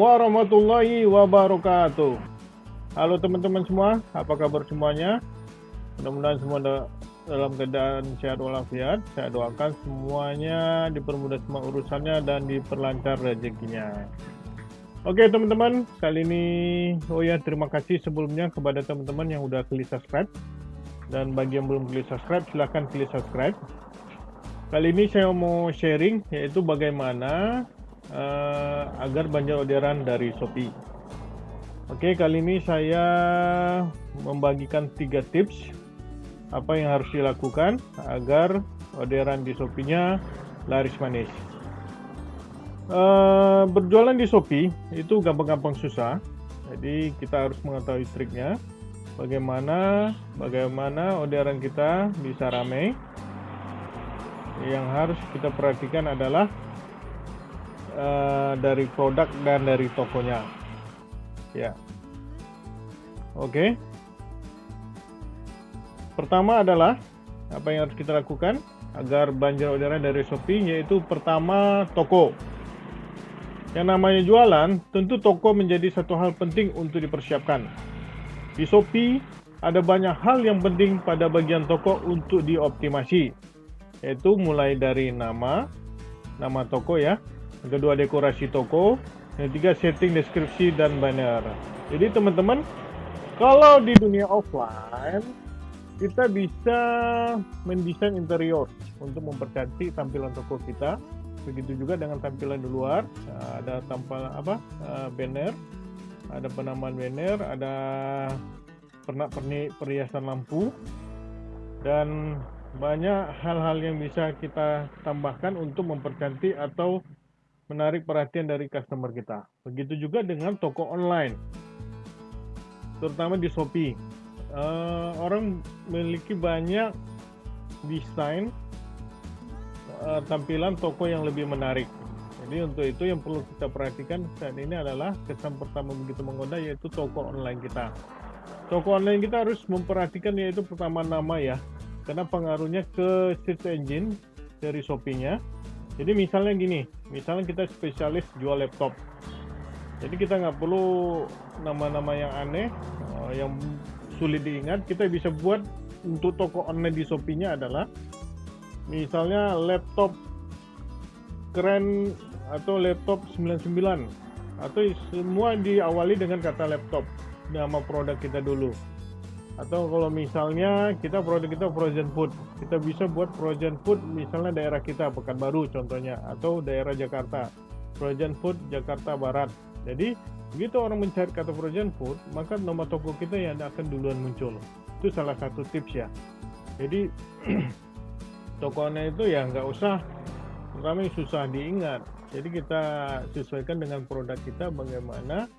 warahmatullahi wabarakatuh. Halo teman-teman semua, apa kabar semuanya? Mudah-mudahan semua dalam keadaan sehat walafiat. Saya doakan semuanya dipermudah semua urusannya dan diperlancar rezekinya. Oke teman-teman, kali ini oh ya terima kasih sebelumnya kepada teman-teman yang udah klik subscribe. Dan bagi yang belum klik subscribe, silahkan klik subscribe. Kali ini saya mau sharing yaitu bagaimana uh, agar banjir orderan dari Shopee. Oke, kali ini saya membagikan tiga tips apa yang harus dilakukan agar orderan di Shopee-nya laris manis. Uh, berjualan di Shopee itu gampang-gampang susah, jadi kita harus mengetahui triknya. Bagaimana bagaimana orderan kita bisa ramai. Yang harus kita perhatikan adalah uh, dari produk dan dari tokonya. Ya. Oke. Okay. pertama adalah apa yang harus kita lakukan agar banjir orderan dari Shopee yaitu pertama toko. Yang namanya jualan tentu toko menjadi satu hal penting untuk dipersiapkan. Di Shopee ada banyak hal yang penting pada bagian toko untuk dioptimasi yaitu mulai dari nama nama toko ya yang kedua dekorasi toko, yang ketiga setting deskripsi dan banner. Jadi teman-teman, kalau di dunia offline kita bisa mendesain interior untuk mempercantik tampilan toko kita. Begitu juga dengan tampilan di luar, ada tampilan apa? Eh, banner, ada penamaan banner, ada pernak-pernik perhiasan lampu dan banyak hal-hal yang bisa kita tambahkan untuk mempercantik atau menarik perhatian dari customer kita. Begitu juga dengan toko online, terutama di Shopee. Uh, orang memiliki banyak desain uh, tampilan toko yang lebih menarik. Jadi untuk itu yang perlu kita perhatikan saat ini adalah kesan pertama begitu menggoda yaitu toko online kita. Toko online kita harus memperhatikan yaitu pertama nama ya, karena pengaruhnya ke search engine dari Shopee-nya jadi misalnya gini, misalnya kita spesialis jual laptop. Jadi kita nggak perlu nama-nama yang aneh, uh, yang sulit diingat. Kita bisa buat untuk toko online di Shopee-nya adalah misalnya laptop keren atau laptop 99 atau semua diawali dengan kata laptop nama produk kita dulu atau kalau misalnya kita produk kita frozen food kita bisa buat frozen food misalnya daerah kita Pekanbaru contohnya atau daerah Jakarta frozen food Jakarta Barat. Jadi begitu orang mencari kata frozen food maka nomor toko kita yang akan duluan muncul. Itu salah satu tips ya. Jadi tokonya itu ya nggak usah pertama susah diingat. Jadi kita sesuaikan dengan produk kita bagaimana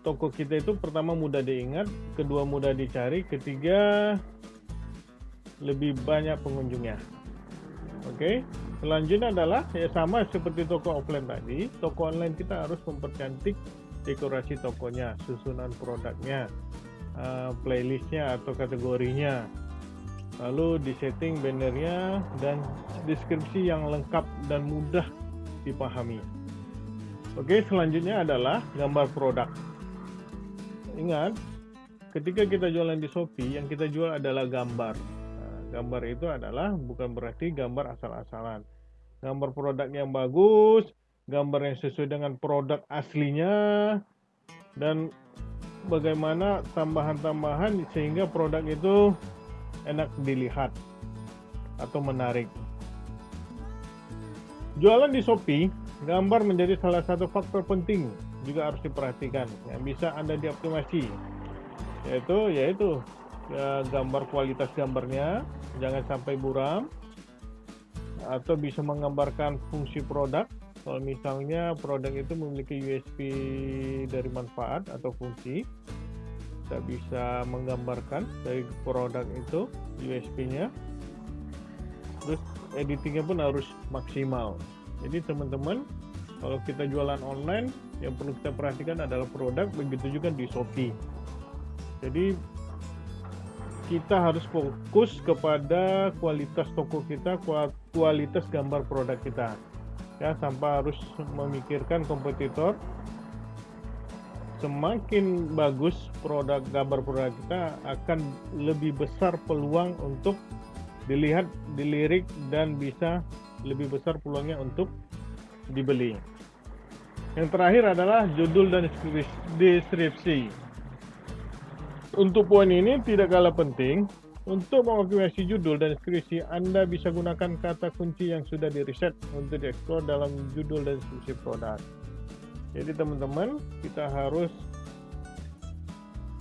toko kita itu pertama mudah diingat, kedua mudah dicari, ketiga lebih banyak pengunjungnya. Oke, selanjutnya adalah ya sama seperti toko offline tadi, toko online kita harus mempercantik dekorasi tokonya, susunan produknya, uh, playlistnya atau kategorinya, lalu disetting bannernya dan deskripsi yang lengkap dan mudah dipahami. Oke, selanjutnya adalah gambar produk. Ingat, ketika kita jualan di Shopee, yang kita jual adalah gambar. Nah, gambar itu adalah bukan berarti gambar asal-asalan. Gambar produk yang bagus, gambar yang sesuai dengan produk aslinya, dan bagaimana tambahan-tambahan sehingga produk itu enak dilihat atau menarik. Jualan di Shopee, gambar menjadi salah satu faktor penting juga harus diperhatikan. Yang bisa anda dioptimasi yaitu yaitu ya, gambar kualitas gambarnya jangan sampai buram atau bisa menggambarkan fungsi produk. Kalau misalnya produk itu memiliki USP dari manfaat atau fungsi kita bisa menggambarkan dari produk itu USP-nya terus editingnya pun harus maksimal. Jadi teman-teman kalau kita jualan online, yang perlu kita perhatikan adalah produk, begitu juga di Shopee. Jadi kita harus fokus kepada kualitas toko kita, kualitas gambar produk kita. Ya, tanpa harus memikirkan kompetitor semakin bagus produk gambar produk kita akan lebih besar peluang untuk dilihat, dilirik dan bisa lebih besar peluangnya untuk dibeli. Yang terakhir adalah judul dan deskripsi. Untuk poin ini tidak kalah penting, untuk mengoptimasi judul dan deskripsi, Anda bisa gunakan kata kunci yang sudah di-reset untuk dieksplor dalam judul dan deskripsi produk. Jadi teman-teman, kita harus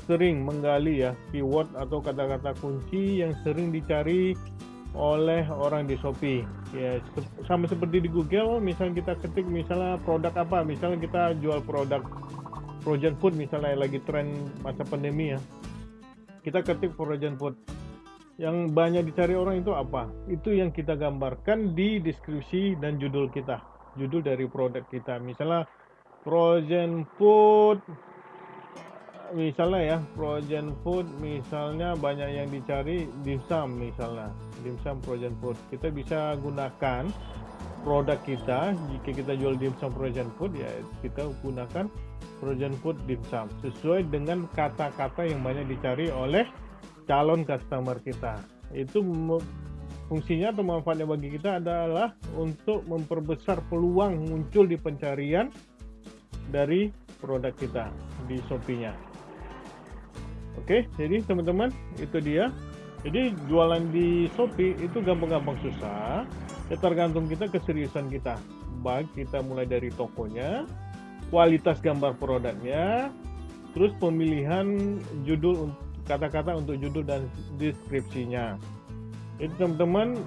sering menggali ya keyword atau kata-kata kunci yang sering dicari oleh orang di Shopee. Ya, sama seperti di Google, misalnya kita ketik misalnya produk apa, misalnya kita jual produk frozen food misalnya lagi tren masa pandemi ya. Kita ketik frozen food. Yang banyak dicari orang itu apa? Itu yang kita gambarkan di deskripsi dan judul kita. Judul dari produk kita. Misalnya frozen food misalnya ya frozen food misalnya banyak yang dicari dimsum misalnya. Dimsum frozen food. Kita bisa gunakan produk kita jika kita jual dimsum frozen food ya kita gunakan frozen food dimsum sesuai dengan kata-kata yang banyak dicari oleh calon customer kita. Itu fungsinya atau manfaatnya bagi kita adalah untuk memperbesar peluang muncul di pencarian dari produk kita di Shopee-nya. Oke, jadi teman-teman itu dia. Jadi jualan di Shopee itu gampang-gampang susah. Ya tergantung kita keseriusan kita. Baik kita mulai dari tokonya, kualitas gambar produknya, terus pemilihan judul kata-kata untuk judul dan deskripsinya. Itu teman-teman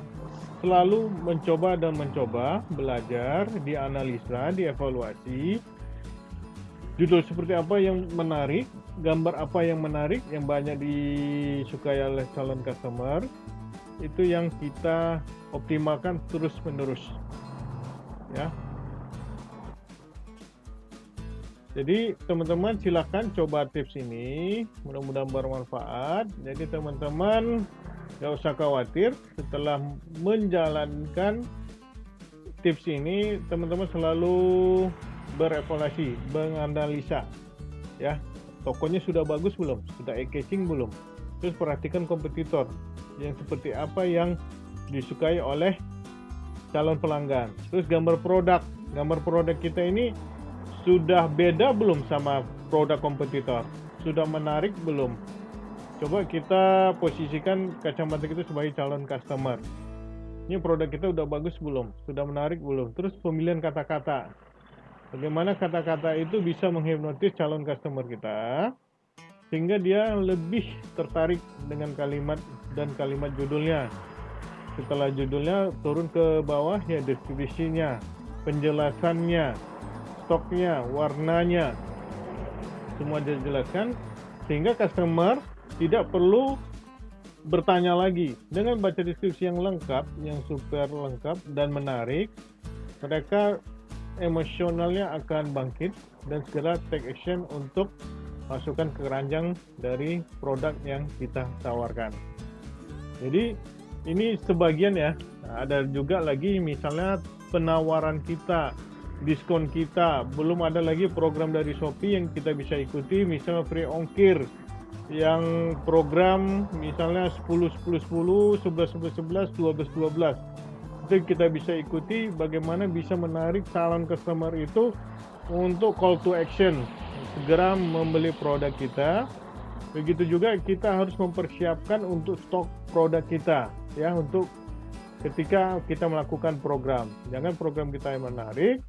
selalu mencoba dan mencoba belajar, dianalisa, dievaluasi. Judul seperti apa yang menarik, gambar apa yang menarik yang banyak disukai oleh calon customer itu yang kita optimalkan terus menerus ya. Jadi teman-teman silahkan coba tips ini. Mudah-mudahan bermanfaat. Jadi teman-teman gak usah khawatir. Setelah menjalankan tips ini teman-teman selalu berevaluasi menganalisa ya tokonya sudah bagus belum, sudah eye catching belum. Terus perhatikan kompetitor yang seperti apa yang disukai oleh calon pelanggan. Terus gambar produk, gambar produk kita ini sudah beda belum sama produk kompetitor? Sudah menarik belum? Coba kita posisikan kacamata kita sebagai calon customer. Ini produk kita udah bagus belum? Sudah menarik belum? Terus pemilihan kata-kata Bagaimana kata-kata itu bisa menghipnotis calon customer kita sehingga dia lebih tertarik dengan kalimat dan kalimat judulnya. Setelah judulnya turun ke bawah ya deskripsinya, penjelasannya, stoknya, warnanya, semua dijelaskan sehingga customer tidak perlu bertanya lagi dengan baca deskripsi yang lengkap, yang super lengkap dan menarik, mereka emosionalnya akan bangkit dan segera take action untuk masukkan ke keranjang dari produk yang kita tawarkan. Jadi ini sebagian ya. Nah, ada juga lagi misalnya penawaran kita, diskon kita, belum ada lagi program dari Shopee yang kita bisa ikuti, misalnya free ongkir, yang program misalnya 10 10 10, 11 11 11, 12 12 itu kita bisa ikuti bagaimana bisa menarik calon customer itu untuk call to action. Segera membeli produk kita. Begitu juga kita harus mempersiapkan untuk stok produk kita ya untuk ketika kita melakukan program. Jangan program kita yang menarik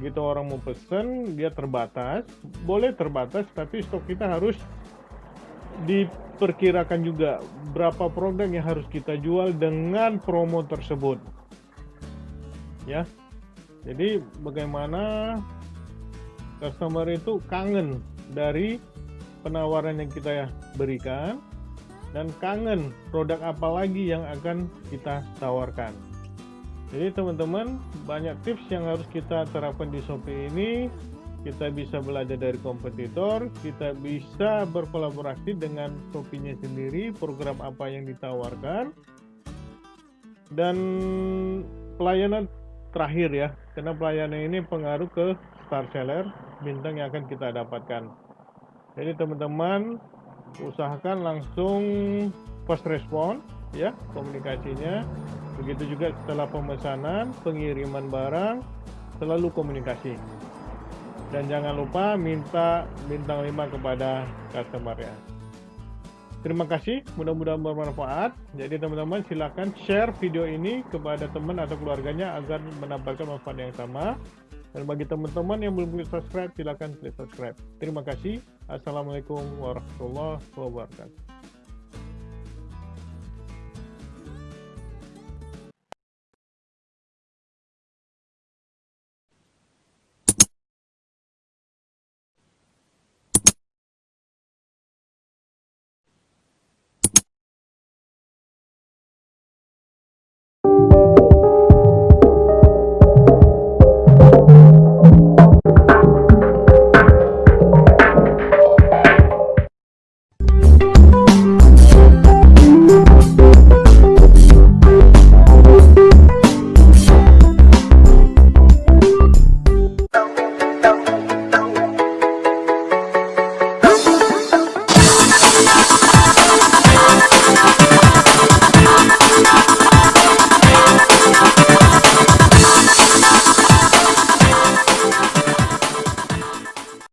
gitu orang mau pesen dia terbatas. Boleh terbatas tapi stok kita harus diperkirakan juga berapa produk yang harus kita jual dengan promo tersebut ya. Jadi bagaimana customer itu kangen dari penawaran yang kita berikan dan kangen produk apa lagi yang akan kita tawarkan. Jadi teman-teman banyak tips yang harus kita terapkan di Shopee ini. Kita bisa belajar dari kompetitor, kita bisa berkolaborasi dengan Shopee-nya sendiri, program apa yang ditawarkan, dan pelayanan terakhir ya, karena pelayanan ini pengaruh ke star seller bintang yang akan kita dapatkan. Jadi teman-teman usahakan langsung first respon ya komunikasinya. Begitu juga setelah pemesanan, pengiriman barang, selalu komunikasi. Dan jangan lupa minta bintang 5 kepada customer ya. Terima kasih, mudah-mudahan bermanfaat. Jadi teman-teman silakan share video ini kepada teman atau keluarganya agar mendapatkan manfaat yang sama. Dan bagi teman-teman yang belum klik subscribe, silakan klik subscribe. Terima kasih. Assalamualaikum warahmatullahi wabarakatuh.